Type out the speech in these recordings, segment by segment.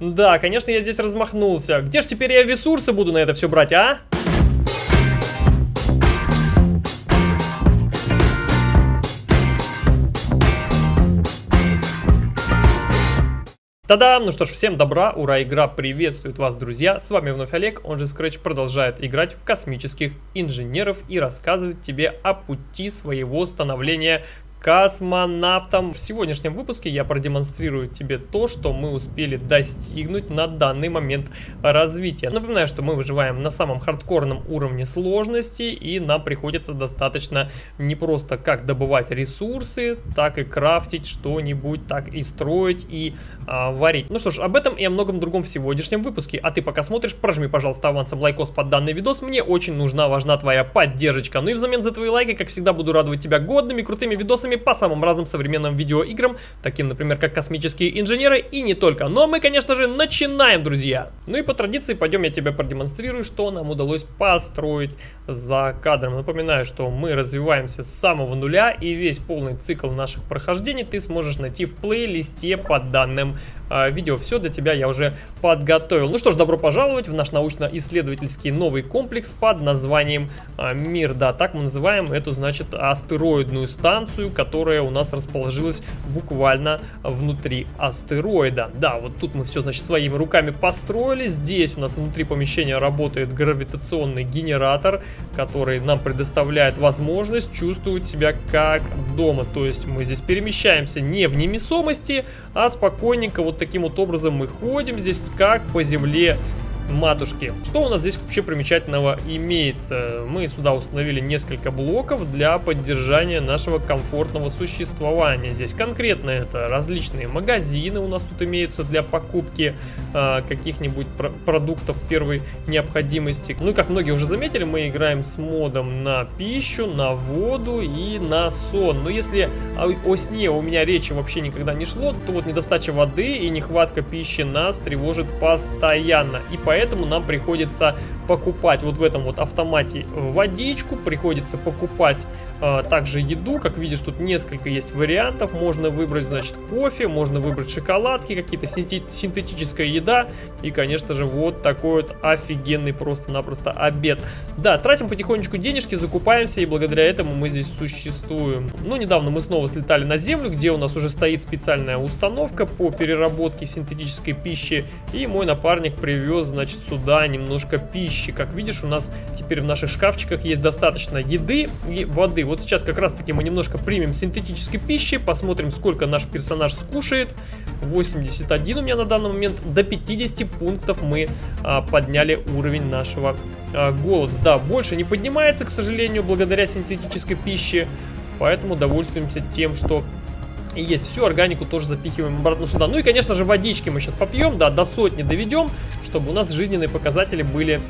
Да, конечно, я здесь размахнулся. Где же теперь я ресурсы буду на это все брать, а? Та-дам! Ну что ж, всем добра, ура, игра приветствует вас, друзья! С вами вновь Олег, он же Scratch продолжает играть в космических инженеров и рассказывать тебе о пути своего становления космонавтом. В сегодняшнем выпуске я продемонстрирую тебе то, что мы успели достигнуть на данный момент развития. Напоминаю, что мы выживаем на самом хардкорном уровне сложности и нам приходится достаточно не просто как добывать ресурсы, так и крафтить что-нибудь, так и строить и а, варить. Ну что ж, об этом и о многом другом в сегодняшнем выпуске. А ты пока смотришь, прожми, пожалуйста, авансом лайкос под данный видос. Мне очень нужна, важна твоя поддержка. Ну и взамен за твои лайки, как всегда, буду радовать тебя годными, крутыми видосами видосами по самым разным современным видеоиграм, таким, например, как «Космические инженеры» и не только. Но мы, конечно же, начинаем, друзья! Ну и по традиции пойдем я тебе продемонстрирую, что нам удалось построить за кадром. Напоминаю, что мы развиваемся с самого нуля и весь полный цикл наших прохождений ты сможешь найти в плейлисте под данным э, видео. Все для тебя я уже подготовил. Ну что ж, добро пожаловать в наш научно-исследовательский новый комплекс под названием э, Мир. Да, так мы называем эту, значит, астероидную станцию, которая у нас расположилась буквально внутри астероида. Да, вот тут мы все, значит, своими руками построили. Здесь у нас внутри помещения работает гравитационный генератор, который нам предоставляет возможность чувствовать себя как дома. То есть мы здесь перемещаемся не в немесомости, а спокойненько вот таким вот образом мы ходим здесь как по земле матушки. Что у нас здесь вообще примечательного имеется? Мы сюда установили несколько блоков для поддержания нашего комфортного существования. Здесь конкретно это различные магазины у нас тут имеются для покупки э, каких-нибудь пр продуктов первой необходимости. Ну и как многие уже заметили, мы играем с модом на пищу, на воду и на сон. Но если о, о сне у меня речи вообще никогда не шло, то вот недостача воды и нехватка пищи нас тревожит постоянно. И поэтому поэтому нам приходится покупать вот в этом вот автомате водичку, приходится покупать также еду, как видишь, тут несколько есть вариантов, можно выбрать, значит, кофе, можно выбрать шоколадки, какие-то синтетическая еда и, конечно же, вот такой вот офигенный просто-напросто обед. Да, тратим потихонечку денежки, закупаемся, и благодаря этому мы здесь существуем. Ну, недавно мы снова слетали на Землю, где у нас уже стоит специальная установка по переработке синтетической пищи, и мой напарник привез, значит, сюда немножко пищи. Как видишь, у нас теперь в наших шкафчиках есть достаточно еды и воды. Вот сейчас как раз-таки мы немножко примем синтетической пищи, посмотрим, сколько наш персонаж скушает. 81 у меня на данный момент. До 50 пунктов мы а, подняли уровень нашего а, голода. Да, больше не поднимается, к сожалению, благодаря синтетической пище. Поэтому довольствуемся тем, что и есть всю органику тоже запихиваем обратно сюда. Ну и, конечно же, водички мы сейчас попьем, да, до сотни доведем, чтобы у нас жизненные показатели были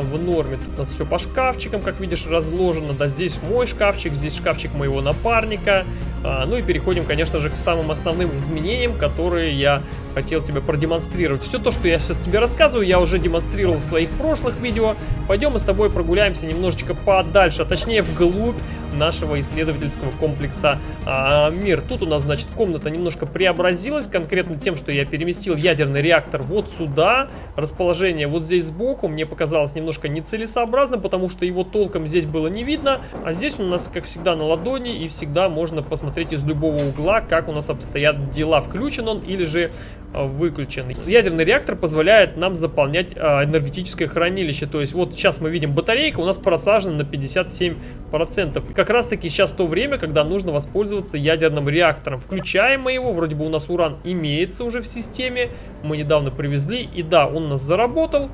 в норме. Тут у нас все по шкафчикам, как видишь, разложено. Да, здесь мой шкафчик, здесь шкафчик моего напарника. А, ну и переходим, конечно же, к самым основным изменениям, которые я хотел тебе продемонстрировать. Все то, что я сейчас тебе рассказываю, я уже демонстрировал в своих прошлых видео. Пойдем мы с тобой прогуляемся немножечко подальше, а точнее вглубь нашего исследовательского комплекса а, Мир. Тут у нас, значит, комната немножко преобразилась, конкретно тем, что я переместил ядерный реактор вот сюда. Расположение вот здесь сбоку мне показалось немножко нецелесообразно, потому что его толком здесь было не видно. А здесь у нас, как всегда, на ладони, и всегда можно посмотреть из любого угла, как у нас обстоят дела. Включен он или же а, выключен. Ядерный реактор позволяет нам заполнять а, энергетическое хранилище. То есть вот сейчас мы видим батарейка у нас просажена на 57%. И как раз таки сейчас то время, когда нужно воспользоваться ядерным реактором. Включаем мы его, вроде бы у нас уран имеется уже в системе. Мы недавно привезли и да, он у нас заработал.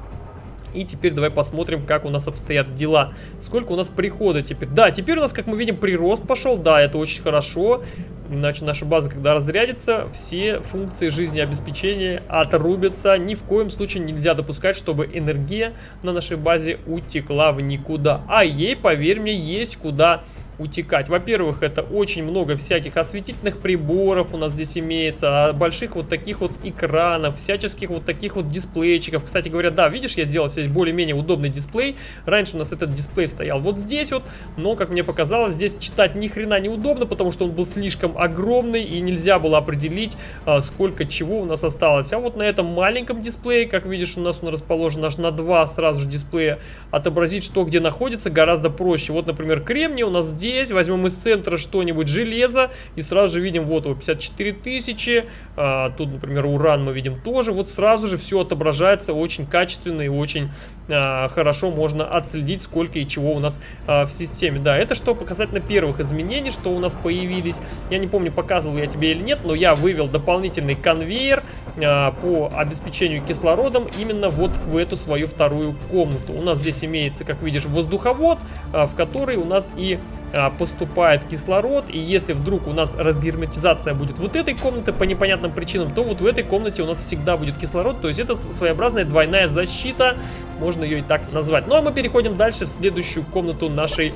И теперь давай посмотрим, как у нас обстоят дела. Сколько у нас прихода теперь. Да, теперь у нас, как мы видим, прирост пошел. Да, это очень хорошо. Иначе наша база, когда разрядится, все функции жизнеобеспечения отрубятся. Ни в коем случае нельзя допускать, чтобы энергия на нашей базе утекла в никуда. А ей, поверь мне, есть куда утекать. Во-первых, это очень много всяких осветительных приборов у нас здесь имеется, а больших вот таких вот экранов, всяческих вот таких вот дисплейчиков. Кстати говоря, да, видишь, я сделал здесь более-менее удобный дисплей. Раньше у нас этот дисплей стоял вот здесь вот, но, как мне показалось, здесь читать ни хрена неудобно, потому что он был слишком огромный и нельзя было определить, а, сколько чего у нас осталось. А вот на этом маленьком дисплее, как видишь, у нас он расположен аж на два сразу же дисплея, отобразить, что где находится, гораздо проще. Вот, например, кремний у нас здесь, возьмем из центра что-нибудь железо, и сразу же видим, вот его 54 тысячи, а, тут, например, уран мы видим тоже, вот сразу же все отображается очень качественно и очень а, хорошо можно отследить, сколько и чего у нас а, в системе. Да, это что показательно первых изменений, что у нас появились. Я не помню, показывал я тебе или нет, но я вывел дополнительный конвейер а, по обеспечению кислородом именно вот в эту свою вторую комнату. У нас здесь имеется, как видишь, воздуховод, а, в который у нас и поступает кислород, и если вдруг у нас разгерметизация будет вот этой комнаты по непонятным причинам, то вот в этой комнате у нас всегда будет кислород, то есть это своеобразная двойная защита, можно ее и так назвать. Ну а мы переходим дальше в следующую комнату нашей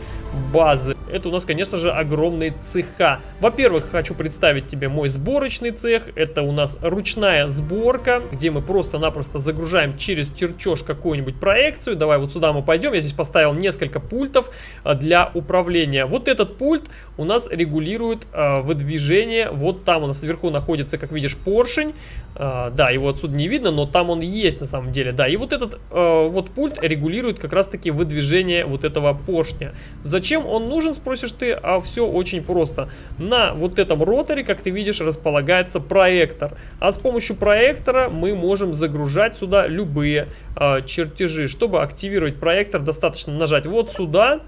базы. Это у нас, конечно же, огромные цеха. Во-первых, хочу представить тебе мой сборочный цех, это у нас ручная сборка, где мы просто-напросто загружаем через чертеж какую-нибудь проекцию. Давай вот сюда мы пойдем, я здесь поставил несколько пультов а, для управления вот этот пульт у нас регулирует э, выдвижение. Вот там у нас сверху находится, как видишь, поршень. Э, да, его отсюда не видно, но там он есть на самом деле. Да, и вот этот э, вот пульт регулирует как раз-таки выдвижение вот этого поршня. Зачем он нужен, спросишь ты? А все очень просто. На вот этом роторе, как ты видишь, располагается проектор. А с помощью проектора мы можем загружать сюда любые э, чертежи. Чтобы активировать проектор, достаточно нажать вот сюда.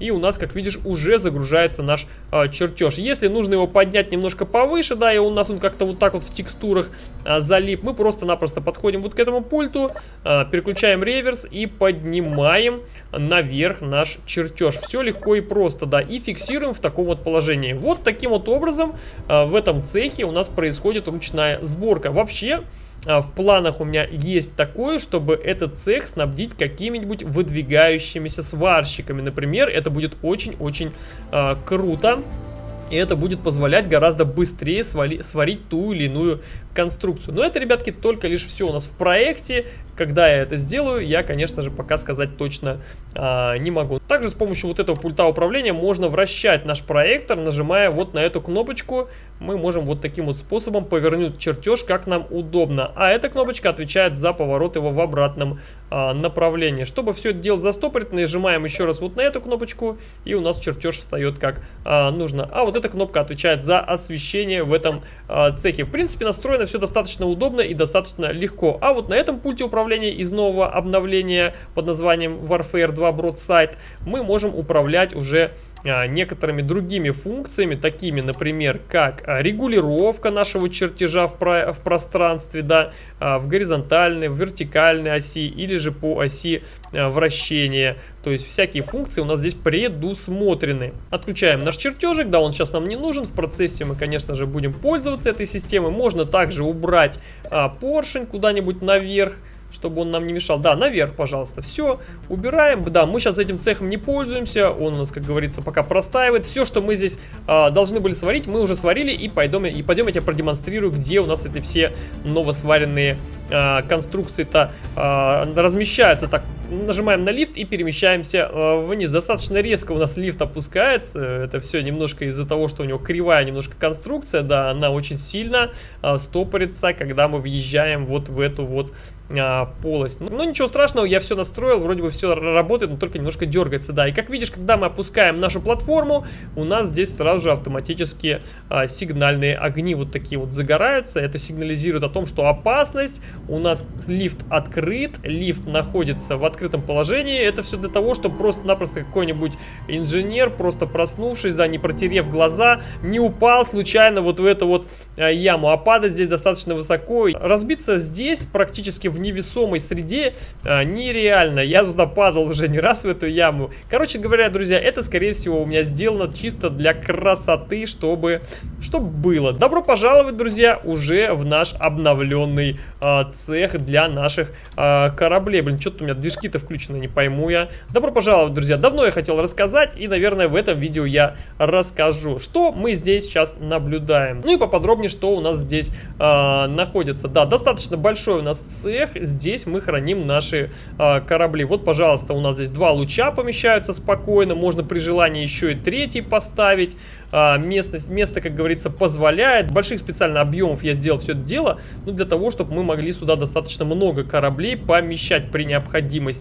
И у нас, как видишь, уже загружается наш э, чертеж. Если нужно его поднять немножко повыше, да, и у нас он как-то вот так вот в текстурах э, залип, мы просто-напросто подходим вот к этому пульту, э, переключаем реверс и поднимаем наверх наш чертеж. Все легко и просто, да, и фиксируем в таком вот положении. Вот таким вот образом э, в этом цехе у нас происходит ручная сборка. Вообще... А, в планах у меня есть такое, чтобы этот цех снабдить какими-нибудь выдвигающимися сварщиками. Например, это будет очень-очень э, круто. И это будет позволять гораздо быстрее свали, сварить ту или иную конструкцию. Но это, ребятки, только лишь все у нас в проекте. Когда я это сделаю, я, конечно же, пока сказать точно а, не могу. Также с помощью вот этого пульта управления можно вращать наш проектор, нажимая вот на эту кнопочку. Мы можем вот таким вот способом повернуть чертеж, как нам удобно. А эта кнопочка отвечает за поворот его в обратном а, направлении. Чтобы все это дело застопорить, нажимаем еще раз вот на эту кнопочку, и у нас чертеж встает как а, нужно. А вот эта кнопка отвечает за освещение в этом а, цехе. В принципе, настроено все достаточно удобно и достаточно легко. А вот на этом пульте управления из нового обновления под названием Warfare 2 Broadside мы можем управлять уже некоторыми другими функциями, такими, например, как а, регулировка нашего чертежа в, про в пространстве, да, а, в горизонтальной, в вертикальной оси или же по оси вращения. То есть всякие функции у нас здесь предусмотрены. Отключаем наш чертежик, да, он сейчас нам не нужен. В процессе мы, конечно же, будем пользоваться этой системой. Можно также убрать а, поршень куда-нибудь наверх чтобы он нам не мешал. Да, наверх, пожалуйста. Все, убираем. Да, мы сейчас этим цехом не пользуемся. Он у нас, как говорится, пока простаивает. Все, что мы здесь а, должны были сварить, мы уже сварили. И пойдем, и пойдем я тебе продемонстрирую, где у нас эти все новосваренные а, конструкции-то а, размещаются. Так, нажимаем на лифт и перемещаемся а, вниз. Достаточно резко у нас лифт опускается. Это все немножко из-за того, что у него кривая немножко конструкция. Да, она очень сильно а, стопорится, когда мы въезжаем вот в эту вот а, полость. Ну, ну, ничего страшного, я все настроил, вроде бы все работает, но только немножко дергается, да. И как видишь, когда мы опускаем нашу платформу, у нас здесь сразу же автоматически а, сигнальные огни вот такие вот загораются. Это сигнализирует о том, что опасность, у нас лифт открыт, лифт находится в открытом положении. Это все для того, чтобы просто-напросто какой-нибудь инженер, просто проснувшись, да, не протерев глаза, не упал случайно вот в эту вот а, яму. А падать здесь достаточно высоко. Разбиться здесь практически в невесомой среде а, нереально. Я сюда падал уже не раз в эту яму. Короче говоря, друзья, это, скорее всего, у меня сделано чисто для красоты, чтобы, чтобы было. Добро пожаловать, друзья, уже в наш обновленный а, цех для наших а, кораблей. Блин, что-то у меня движки Какие-то включены, не пойму я. Добро пожаловать, друзья. Давно я хотел рассказать, и, наверное, в этом видео я расскажу, что мы здесь сейчас наблюдаем. Ну и поподробнее, что у нас здесь э, находится. Да, достаточно большой у нас цех. Здесь мы храним наши э, корабли. Вот, пожалуйста, у нас здесь два луча помещаются спокойно. Можно при желании еще и третий поставить. Э, местность, место, как говорится, позволяет. Больших специально объемов я сделал все это дело, ну, для того, чтобы мы могли сюда достаточно много кораблей помещать при необходимости.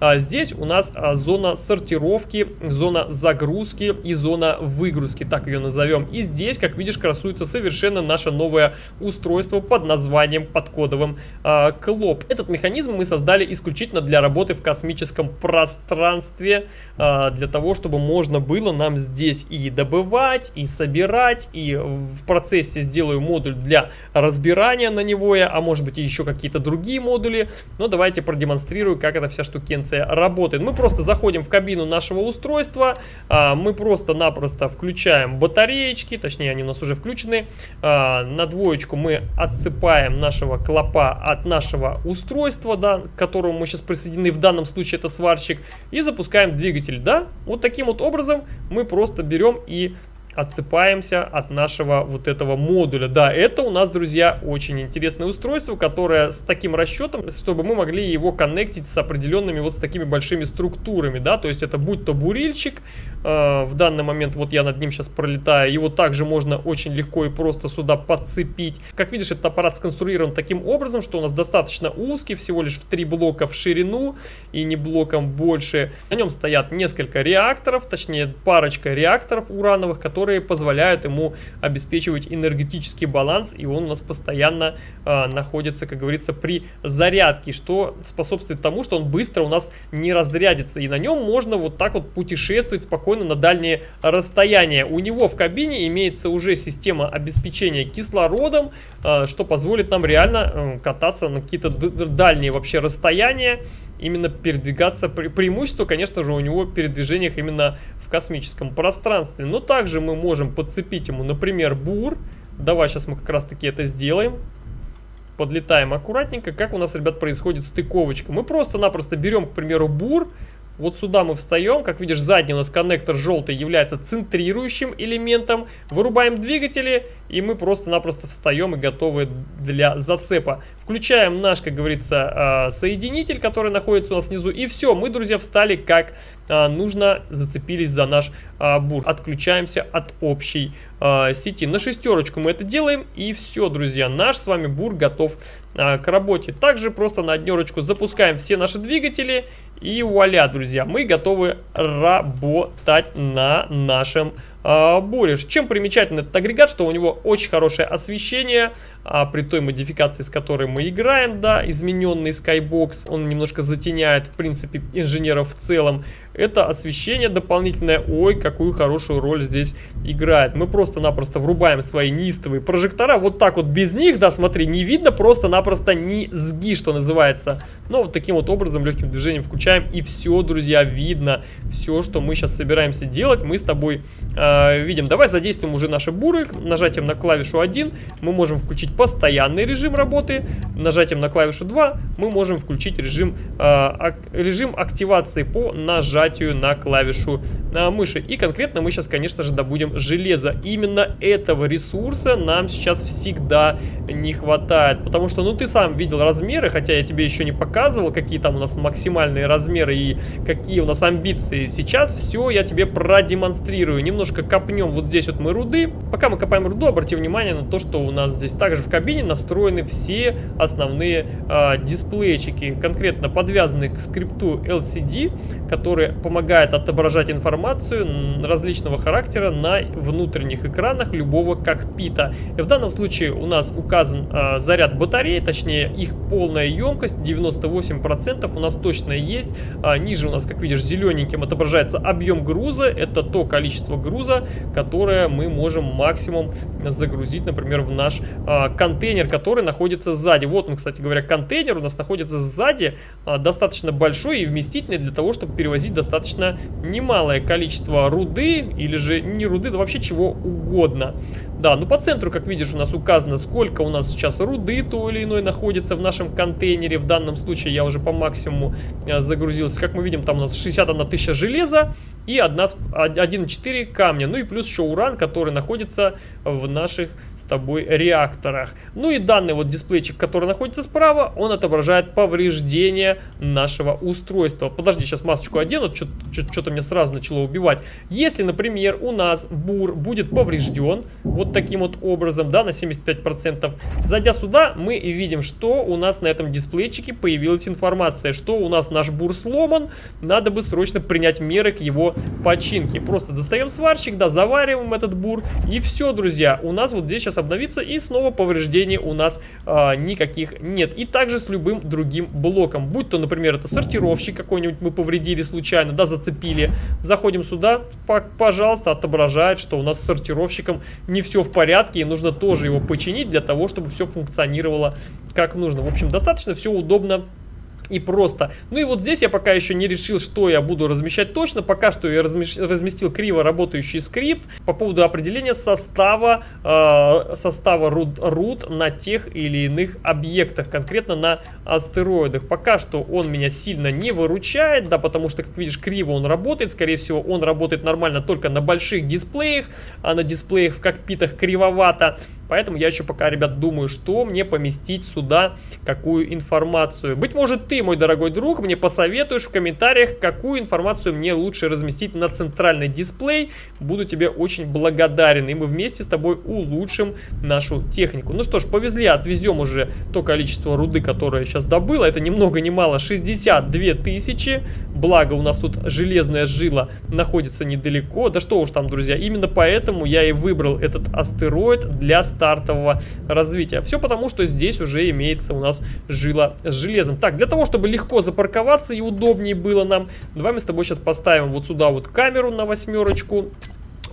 А, здесь у нас а, зона сортировки, зона загрузки и зона выгрузки, так ее назовем. И здесь, как видишь, красуется совершенно наше новое устройство под названием, под кодовым а, Клоп. Этот механизм мы создали исключительно для работы в космическом пространстве, а, для того, чтобы можно было нам здесь и добывать, и собирать, и в процессе сделаю модуль для разбирания на него, а может быть еще какие-то другие модули. Но давайте продемонстрирую, как эта вся штукенция работает. Мы просто заходим в кабину нашего устройства, а, мы просто-напросто включаем батареечки, точнее они у нас уже включены. А, на двоечку мы отсыпаем нашего клопа от нашего устройства, да, к которому мы сейчас присоединены, в данном случае это сварщик, и запускаем двигатель, да. Вот таким вот образом мы просто берем и отсыпаемся от нашего вот этого модуля. Да, это у нас, друзья, очень интересное устройство, которое с таким расчетом, чтобы мы могли его коннектить с определенными вот с такими большими структурами, да, то есть это будь то бурильщик, э, в данный момент вот я над ним сейчас пролетаю, его также можно очень легко и просто сюда подцепить. Как видишь, этот аппарат сконструирован таким образом, что у нас достаточно узкий, всего лишь в три блока в ширину и не блоком больше. На нем стоят несколько реакторов, точнее парочка реакторов урановых, которые которые позволяют ему обеспечивать энергетический баланс, и он у нас постоянно э, находится, как говорится, при зарядке, что способствует тому, что он быстро у нас не разрядится, и на нем можно вот так вот путешествовать спокойно на дальние расстояния. У него в кабине имеется уже система обеспечения кислородом, э, что позволит нам реально э, кататься на какие-то дальние вообще расстояния, именно передвигаться. Пре преимущество, конечно же, у него в передвижениях именно в космическом пространстве. Но также мы можем подцепить ему, например, бур. Давай сейчас мы как раз таки это сделаем. Подлетаем аккуратненько. Как у нас, ребят, происходит стыковочка? Мы просто-напросто берем, к примеру, бур, вот сюда мы встаем, как видишь, задний у нас коннектор желтый является центрирующим элементом. Вырубаем двигатели, и мы просто-напросто встаем и готовы для зацепа. Включаем наш, как говорится, а, соединитель, который находится у нас внизу. И все, мы, друзья, встали как а, нужно, зацепились за наш а, бур. Отключаемся от общей сети. На шестерочку мы это делаем, и все, друзья, наш с вами бур готов к работе. Также просто на однерочку запускаем все наши двигатели, и вуаля, друзья, мы готовы работать на нашем а, буришь. Чем примечателен этот агрегат, что у него очень хорошее освещение, а, при той модификации, с которой мы играем, да, измененный Skybox, он немножко затеняет, в принципе, инженеров в целом. Это освещение дополнительное, ой, какую хорошую роль здесь играет. Мы просто-напросто врубаем свои неистовые прожектора, вот так вот без них, да, смотри, не видно просто-напросто низги, что называется. Но вот таким вот образом, легким движением включаем, и все, друзья, видно. Все, что мы сейчас собираемся делать, мы с тобой э, видим. Давай задействуем уже наши буры, нажатием на клавишу 1 мы можем включить постоянный режим работы. Нажатием на клавишу 2 мы можем включить режим, э, режим активации по нажатию на клавишу э, мыши. И конкретно мы сейчас, конечно же, добудем железо. Именно этого ресурса нам сейчас всегда не хватает. Потому что, ну, ты сам видел размеры, хотя я тебе еще не показывал, какие там у нас максимальные размеры и какие у нас амбиции. Сейчас все я тебе продемонстрирую. Немножко копнем вот здесь вот мы руды. Пока мы копаем руду, обрати внимание на то, что у нас здесь также в кабине настроены все основные э, дисплейчики, конкретно подвязанные к скрипту LCD, который помогает отображать информацию различного характера на внутренних экранах любого кокпита. И в данном случае у нас указан э, заряд батареи, точнее их полная емкость 98% у нас точно есть. А, ниже у нас, как видишь, зелененьким отображается объем груза, это то количество груза, которое мы можем максимум загрузить, например, в наш а, контейнер, который находится сзади. Вот он, кстати говоря, контейнер у нас находится сзади, а, достаточно большой и вместительный для того, чтобы перевозить достаточно немалое количество руды или же не руды, да вообще чего угодно. Да, ну по центру, как видишь, у нас указано, сколько у нас сейчас руды то или иной находится в нашем контейнере. В данном случае я уже по максимуму э, загрузился. Как мы видим, там у нас 61 тысяча железа и 1,4 камня. Ну и плюс еще уран, который находится в наших с тобой реакторах. Ну и данный вот дисплейчик, который находится справа, он отображает повреждение нашего устройства. Подожди, сейчас масочку одену, что-то мне сразу начало убивать. Если, например, у нас бур будет поврежден, вот таким вот образом, да, на 75%. Зайдя сюда, мы видим, что у нас на этом дисплейчике появилась информация, что у нас наш бур сломан, надо бы срочно принять меры к его починке. Просто достаем сварщик, да, завариваем этот бур, и все, друзья, у нас вот здесь сейчас обновится, и снова повреждений у нас а, никаких нет. И также с любым другим блоком, будь то, например, это сортировщик какой-нибудь мы повредили случайно, да, зацепили, заходим сюда, пожалуйста, отображает, что у нас с сортировщиком не все в порядке, и нужно тоже его починить для того, чтобы все функционировало как нужно. В общем, достаточно все удобно и просто. Ну и вот здесь я пока еще не решил, что я буду размещать точно. Пока что я разместил криво работающий скрипт по поводу определения состава, э, состава root, root на тех или иных объектах, конкретно на астероидах. Пока что он меня сильно не выручает, да, потому что, как видишь, криво он работает. Скорее всего, он работает нормально только на больших дисплеях, а на дисплеях в кокпитах кривовато. Поэтому я еще пока, ребят, думаю, что мне поместить сюда, какую информацию. Быть может, ты, мой дорогой друг, мне посоветуешь в комментариях, какую информацию мне лучше разместить на центральный дисплей. Буду тебе очень благодарен, и мы вместе с тобой улучшим нашу технику. Ну что ж, повезли, отвезем уже то количество руды, которое я сейчас добыл. Это ни много ни мало 62 тысячи. Благо у нас тут железная жила находится недалеко. Да что уж там, друзья, именно поэтому я и выбрал этот астероид для стартового развития. Все потому, что здесь уже имеется у нас жила с железом. Так, для того, чтобы легко запарковаться и удобнее было нам, давай мы с тобой сейчас поставим вот сюда вот камеру на восьмерочку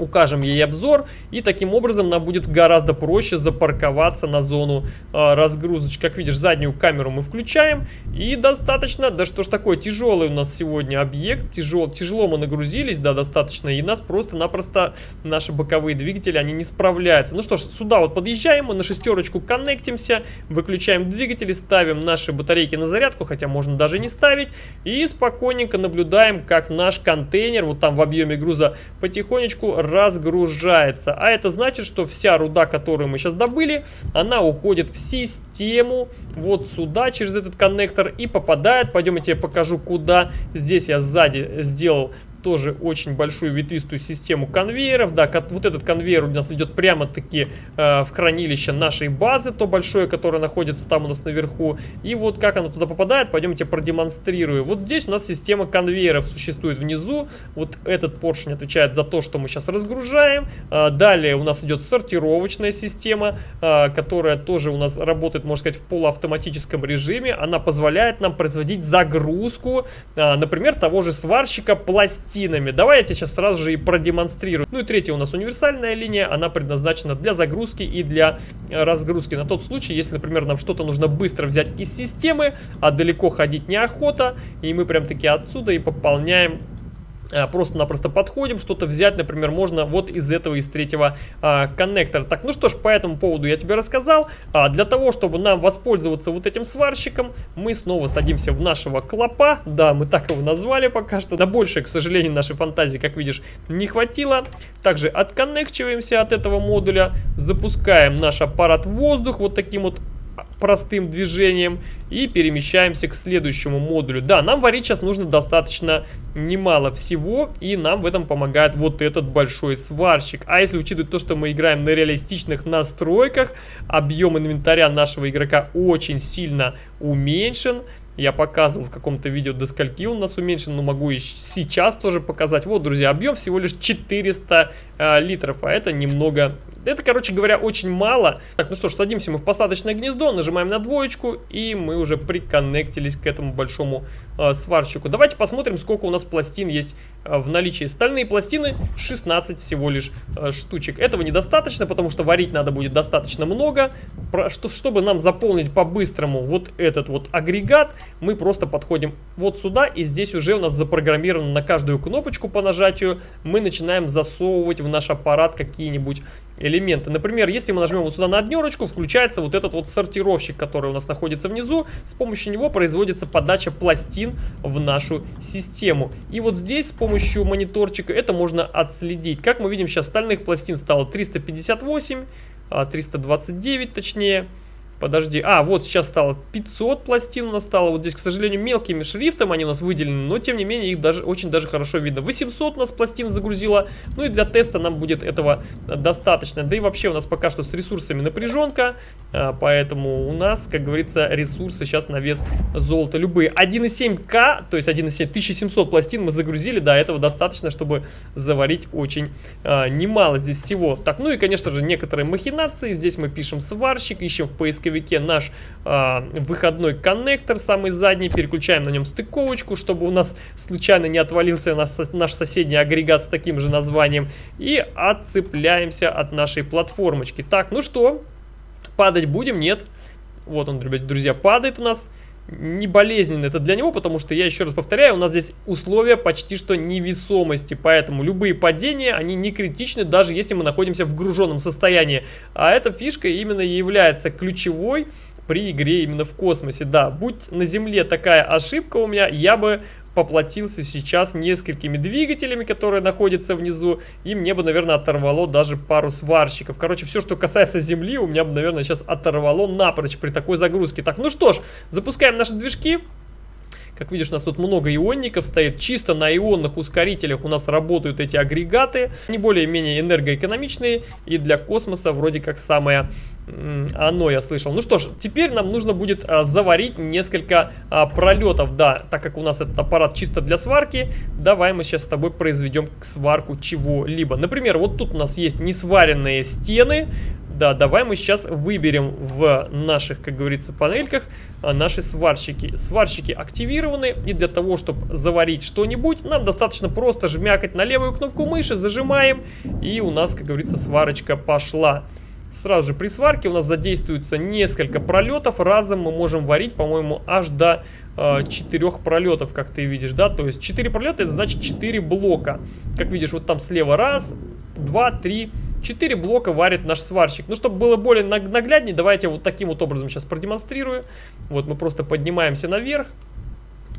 укажем ей обзор, и таким образом нам будет гораздо проще запарковаться на зону э, разгрузочки. Как видишь, заднюю камеру мы включаем, и достаточно, да что ж такое, тяжелый у нас сегодня объект, тяжел, тяжело мы нагрузились, да, достаточно, и нас просто-напросто наши боковые двигатели, они не справляются. Ну что ж, сюда вот подъезжаем, мы на шестерочку коннектимся, выключаем двигатели, ставим наши батарейки на зарядку, хотя можно даже не ставить, и спокойненько наблюдаем, как наш контейнер, вот там в объеме груза, потихонечку разгружается. А это значит, что вся руда, которую мы сейчас добыли, она уходит в систему вот сюда, через этот коннектор и попадает. Пойдем я тебе покажу, куда. Здесь я сзади сделал тоже очень большую ветвистую систему конвейеров. Да, вот этот конвейер у нас идет прямо-таки э, в хранилище нашей базы, то большое, которое находится там у нас наверху. И вот как оно туда попадает, пойдемте продемонстрирую. Вот здесь у нас система конвейеров существует внизу. Вот этот поршень отвечает за то, что мы сейчас разгружаем. Э, далее у нас идет сортировочная система, э, которая тоже у нас работает, можно сказать, в полуавтоматическом режиме. Она позволяет нам производить загрузку, э, например, того же сварщика пластика пластинами. Давай я тебе сейчас сразу же и продемонстрирую. Ну и третья у нас универсальная линия. Она предназначена для загрузки и для э, разгрузки. На тот случай, если, например, нам что-то нужно быстро взять из системы, а далеко ходить неохота, и мы прям таки отсюда и пополняем просто-напросто подходим, что-то взять, например, можно вот из этого, из третьего а, коннектора. Так, ну что ж, по этому поводу я тебе рассказал. А, для того, чтобы нам воспользоваться вот этим сварщиком, мы снова садимся в нашего клопа. Да, мы так его назвали пока что. На большее, к сожалению, нашей фантазии, как видишь, не хватило. Также отконнекчиваемся от этого модуля, запускаем наш аппарат в воздух вот таким вот простым движением и перемещаемся к следующему модулю. Да, нам варить сейчас нужно достаточно немало всего, и нам в этом помогает вот этот большой сварщик. А если учитывать то, что мы играем на реалистичных настройках, объем инвентаря нашего игрока очень сильно уменьшен, Я показывал в каком-то видео, до скольки у нас уменьшен, но могу и сейчас тоже показать. Вот, друзья, объем всего лишь 400 э, литров, а это немного это, короче говоря, очень мало. Так, ну что ж, садимся мы в посадочное гнездо, нажимаем на двоечку, и мы уже приконнектились к этому большому э, сварщику. Давайте посмотрим, сколько у нас пластин есть э, в наличии. Стальные пластины 16 всего лишь э, штучек. Этого недостаточно, потому что варить надо будет достаточно много. Про, что, чтобы нам заполнить по-быстрому вот этот вот агрегат, мы просто подходим вот сюда, и здесь уже у нас запрограммировано на каждую кнопочку по нажатию. Мы начинаем засовывать в наш аппарат какие-нибудь элементы. Например, если мы нажмем вот сюда на однерочку, включается вот этот вот сортировщик, который у нас находится внизу. С помощью него производится подача пластин в нашу систему. И вот здесь с помощью мониторчика это можно отследить. Как мы видим, сейчас стальных пластин стало 358, 329 а, точнее. Подожди. А, вот сейчас стало 500 пластин у нас стало. Вот здесь, к сожалению, мелкими шрифтом они у нас выделены, но тем не менее их даже очень даже хорошо видно. 800 у нас пластин загрузила. Ну и для теста нам будет этого достаточно. Да и вообще у нас пока что с ресурсами напряженка. А, поэтому у нас, как говорится, ресурсы сейчас на вес золота любые. 1,7К, то есть 1,7, 1700 пластин мы загрузили. Да, этого достаточно, чтобы заварить очень а, немало здесь всего. Так, ну и, конечно же, некоторые махинации. Здесь мы пишем сварщик, ищем в поиске поисковике наш э, выходной коннектор, самый задний, переключаем на нем стыковочку, чтобы у нас случайно не отвалился наш, наш соседний агрегат с таким же названием, и отцепляемся от нашей платформочки. Так, ну что, падать будем? Нет. Вот он, друзья, падает у нас не болезненно это для него, потому что, я еще раз повторяю, у нас здесь условия почти что невесомости, поэтому любые падения, они не критичны, даже если мы находимся в груженном состоянии. А эта фишка именно является ключевой при игре именно в космосе. Да, будь на Земле такая ошибка у меня, я бы поплатился сейчас несколькими двигателями, которые находятся внизу, и мне бы, наверное, оторвало даже пару сварщиков. Короче, все, что касается земли, у меня бы, наверное, сейчас оторвало напрочь при такой загрузке. Так, ну что ж, запускаем наши движки. Как видишь, у нас тут много ионников стоит. Чисто на ионных ускорителях у нас работают эти агрегаты. Они более-менее энергоэкономичные. И для космоса вроде как самое оно, я слышал. Ну что ж, теперь нам нужно будет а, заварить несколько а, пролетов. Да, так как у нас этот аппарат чисто для сварки, давай мы сейчас с тобой произведем сварку чего-либо. Например, вот тут у нас есть несваренные стены. Да, давай мы сейчас выберем в наших, как говорится, панельках а, наши сварщики. Сварщики активированы, и для того, чтобы заварить что-нибудь, нам достаточно просто жмякать на левую кнопку мыши, зажимаем, и у нас, как говорится, сварочка пошла. Сразу же при сварке у нас задействуется несколько пролетов. Разом мы можем варить, по-моему, аж до э, 4 пролетов, как ты видишь, да? То есть 4 пролета, это значит 4 блока. Как видишь, вот там слева раз, два, три, 4 блока варит наш сварщик. Ну, чтобы было более нагляднее, давайте вот таким вот образом сейчас продемонстрирую. Вот мы просто поднимаемся наверх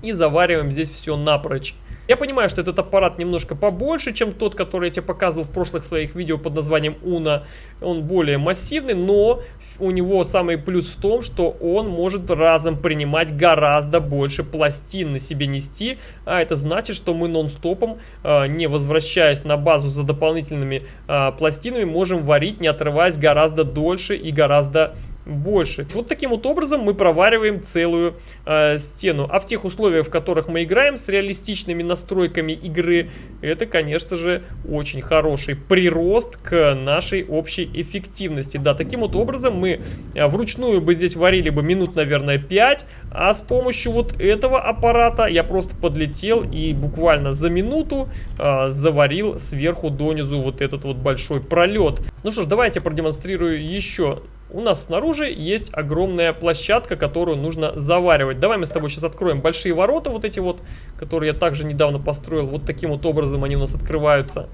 и завариваем здесь все напрочь. Я понимаю, что этот аппарат немножко побольше, чем тот, который я тебе показывал в прошлых своих видео под названием Уна. Он более массивный, но у него самый плюс в том, что он может разом принимать гораздо больше пластин на себе нести. А это значит, что мы нон-стопом, а, не возвращаясь на базу за дополнительными а, пластинами, можем варить, не отрываясь гораздо дольше и гораздо больше. Вот таким вот образом мы провариваем целую э, стену. А в тех условиях, в которых мы играем с реалистичными настройками игры, это, конечно же, очень хороший прирост к нашей общей эффективности. Да, таким вот образом мы э, вручную бы здесь варили бы минут, наверное, 5, а с помощью вот этого аппарата я просто подлетел и буквально за минуту э, заварил сверху донизу вот этот вот большой пролет. Ну что ж, давайте продемонстрирую еще у нас снаружи есть огромная площадка, которую нужно заваривать. Давай мы с тобой сейчас откроем большие ворота, вот эти вот, которые я также недавно построил. Вот таким вот образом они у нас открываются.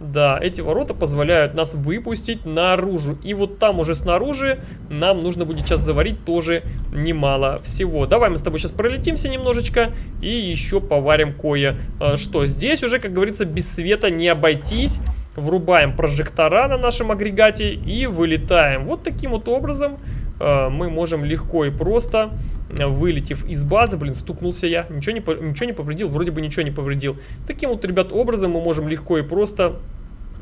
Да, эти ворота позволяют нас выпустить наружу. И вот там уже снаружи нам нужно будет сейчас заварить тоже немало всего. Давай мы с тобой сейчас пролетимся немножечко и еще поварим кое-что. Здесь уже, как говорится, без света не обойтись. Врубаем прожектора на нашем агрегате и вылетаем. Вот таким вот образом э, мы можем легко и просто, э, вылетев из базы, блин, стукнулся я, ничего не, ничего не повредил, вроде бы ничего не повредил. Таким вот, ребят, образом мы можем легко и просто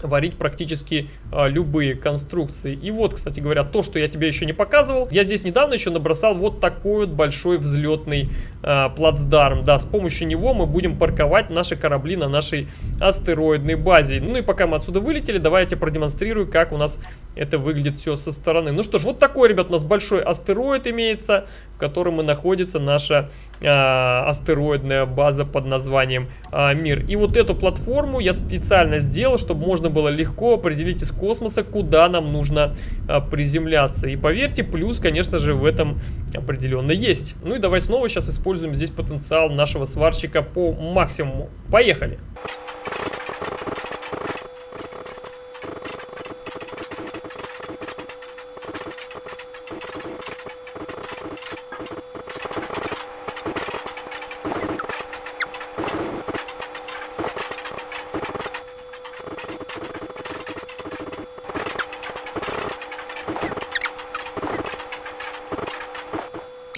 варить практически а, любые конструкции. И вот, кстати говоря, то, что я тебе еще не показывал, я здесь недавно еще набросал вот такой вот большой взлетный а, плацдарм. Да, с помощью него мы будем парковать наши корабли на нашей астероидной базе. Ну и пока мы отсюда вылетели, давайте продемонстрирую, как у нас это выглядит все со стороны. Ну что ж, вот такой, ребят, у нас большой астероид имеется, в котором и находится наша а, астероидная база под названием а, Мир. И вот эту платформу я специально сделал, чтобы можно было легко определить из космоса, куда нам нужно а, приземляться. И поверьте, плюс, конечно же, в этом определенно есть. Ну и давай снова сейчас используем здесь потенциал нашего сварщика по максимуму. Поехали!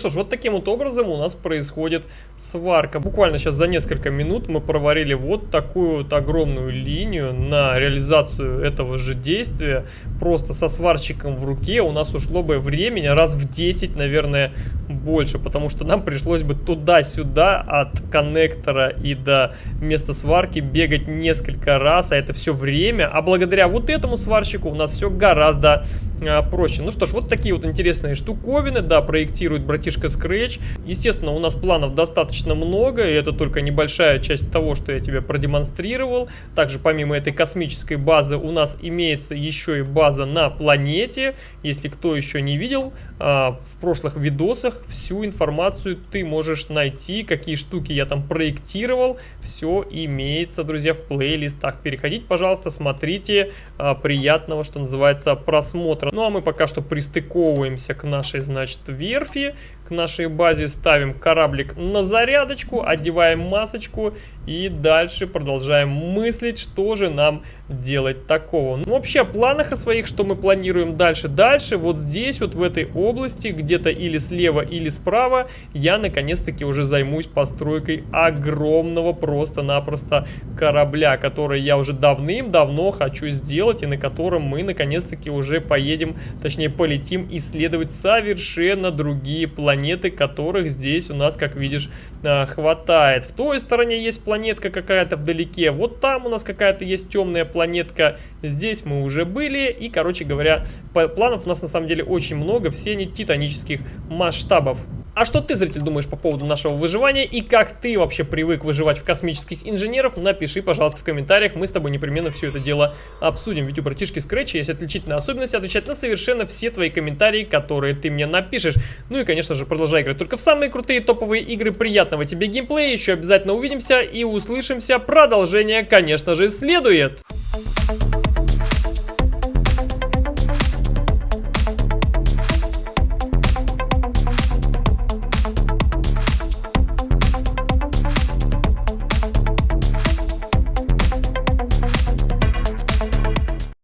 Что ж, вот таким вот образом у нас происходит сварка. Буквально сейчас за несколько минут мы проварили вот такую вот огромную линию на реализацию этого же действия. Просто со сварщиком в руке у нас ушло бы времени раз в 10, наверное, больше. Потому что нам пришлось бы туда-сюда от коннектора и до места сварки бегать несколько раз. А это все время. А благодаря вот этому сварщику у нас все гораздо а, проще. Ну что ж, вот такие вот интересные штуковины. Да, проектирует братишка Scratch. Естественно, у нас планов достаточно много, и это только небольшая часть того, что я тебе продемонстрировал. Также помимо этой космической базы у нас имеется еще и база на планете. Если кто еще не видел, а, в прошлых видосах всю информацию ты можешь найти, какие штуки я там проектировал. Все имеется, друзья, в плейлистах. Переходите, пожалуйста, смотрите. А, приятного, что называется, просмотра. Ну а мы пока что пристыковываемся к нашей, значит, верфи к нашей базе, ставим кораблик на зарядочку, одеваем масочку и дальше продолжаем мыслить, что же нам делать такого. Ну, вообще, о планах о своих, что мы планируем дальше. Дальше, вот здесь, вот в этой области, где-то или слева, или справа, я наконец-таки уже займусь постройкой огромного просто-напросто корабля, который я уже давным-давно хочу сделать, и на котором мы наконец-таки уже поедем, точнее полетим исследовать совершенно другие планеты, которых здесь у нас, как видишь, а, хватает. В той стороне есть планетка какая-то вдалеке, вот там у нас какая-то есть темная планетка. Здесь мы уже были. И, короче говоря, планов у нас на самом деле очень много. Все они титанических масштабов. А что ты, зритель, думаешь по поводу нашего выживания и как ты вообще привык выживать в космических инженеров? Напиши, пожалуйста, в комментариях, мы с тобой непременно все это дело обсудим. Ведь у братишки Scratch есть отличительная особенность отвечать на совершенно все твои комментарии, которые ты мне напишешь. Ну и, конечно же, продолжай играть только в самые крутые топовые игры. Приятного тебе геймплея, еще обязательно увидимся и услышимся. Продолжение, конечно же, следует.